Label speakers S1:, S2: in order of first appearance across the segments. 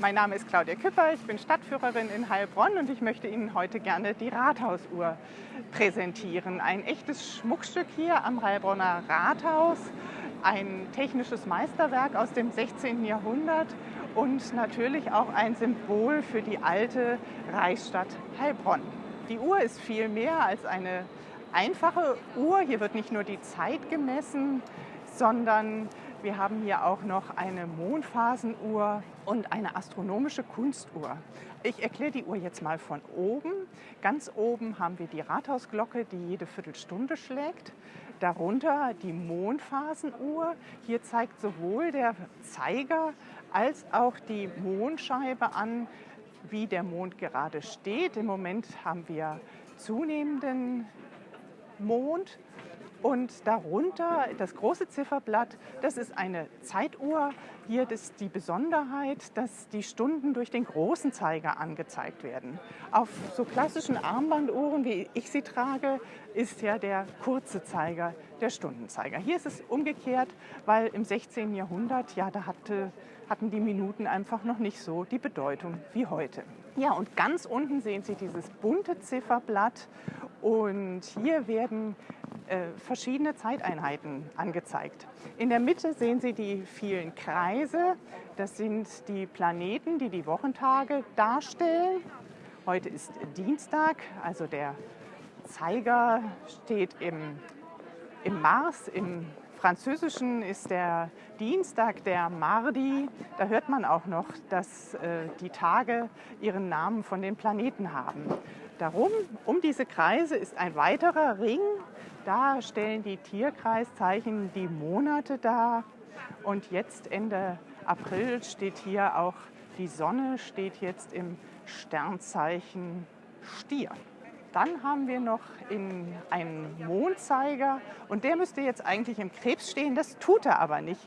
S1: Mein Name ist Claudia Küpper, ich bin Stadtführerin in Heilbronn und ich möchte Ihnen heute gerne die Rathausuhr präsentieren. Ein echtes Schmuckstück hier am Heilbronner Rathaus, ein technisches Meisterwerk aus dem 16. Jahrhundert und natürlich auch ein Symbol für die alte Reichsstadt Heilbronn. Die Uhr ist viel mehr als eine einfache Uhr. Hier wird nicht nur die Zeit gemessen, sondern wir haben hier auch noch eine Mondphasenuhr und eine astronomische Kunstuhr. Ich erkläre die Uhr jetzt mal von oben. Ganz oben haben wir die Rathausglocke, die jede Viertelstunde schlägt. Darunter die Mondphasenuhr. Hier zeigt sowohl der Zeiger als auch die Mondscheibe an, wie der Mond gerade steht. Im Moment haben wir zunehmenden Mond und darunter das große Zifferblatt, das ist eine Zeituhr. Hier ist die Besonderheit, dass die Stunden durch den großen Zeiger angezeigt werden. Auf so klassischen Armbanduhren, wie ich sie trage, ist ja der kurze Zeiger der Stundenzeiger. Hier ist es umgekehrt, weil im 16. Jahrhundert, ja, da hatte, hatten die Minuten einfach noch nicht so die Bedeutung wie heute. Ja, und ganz unten sehen Sie dieses bunte Zifferblatt und hier werden verschiedene Zeiteinheiten angezeigt. In der Mitte sehen Sie die vielen Kreise. Das sind die Planeten, die die Wochentage darstellen. Heute ist Dienstag, also der Zeiger steht im, im Mars. Im Französischen ist der Dienstag der Mardi. Da hört man auch noch, dass äh, die Tage ihren Namen von den Planeten haben. Darum, um diese Kreise ist ein weiterer Ring. Da stellen die Tierkreiszeichen die Monate dar. Und jetzt Ende April steht hier auch die Sonne, steht jetzt im Sternzeichen Stier. Dann haben wir noch in einen Mondzeiger und der müsste jetzt eigentlich im Krebs stehen, das tut er aber nicht.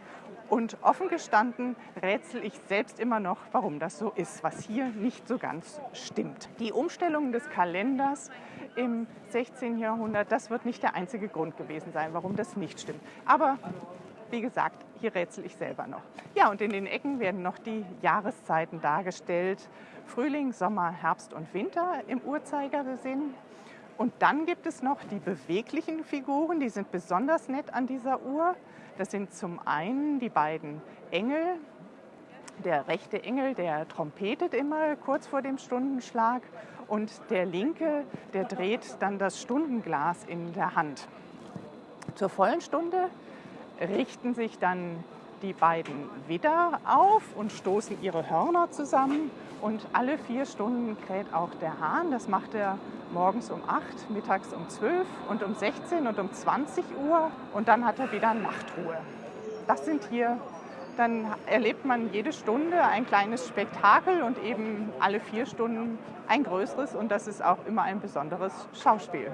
S1: Und offen gestanden rätsel ich selbst immer noch, warum das so ist, was hier nicht so ganz stimmt. Die Umstellung des Kalenders im 16. Jahrhundert, das wird nicht der einzige Grund gewesen sein, warum das nicht stimmt. Aber wie gesagt, hier rätsel ich selber noch. Ja, und in den Ecken werden noch die Jahreszeiten dargestellt. Frühling, Sommer, Herbst und Winter im Uhrzeigersinn. Und dann gibt es noch die beweglichen Figuren, die sind besonders nett an dieser Uhr. Das sind zum einen die beiden Engel. Der rechte Engel, der trompetet immer kurz vor dem Stundenschlag und der linke, der dreht dann das Stundenglas in der Hand. Zur vollen Stunde richten sich dann die beiden Widder auf und stoßen ihre Hörner zusammen. Und alle vier Stunden kräht auch der Hahn. Das macht er morgens um 8, mittags um 12 und um 16 und um 20 Uhr und dann hat er wieder Nachtruhe. Das sind hier, dann erlebt man jede Stunde ein kleines Spektakel und eben alle vier Stunden ein größeres und das ist auch immer ein besonderes Schauspiel.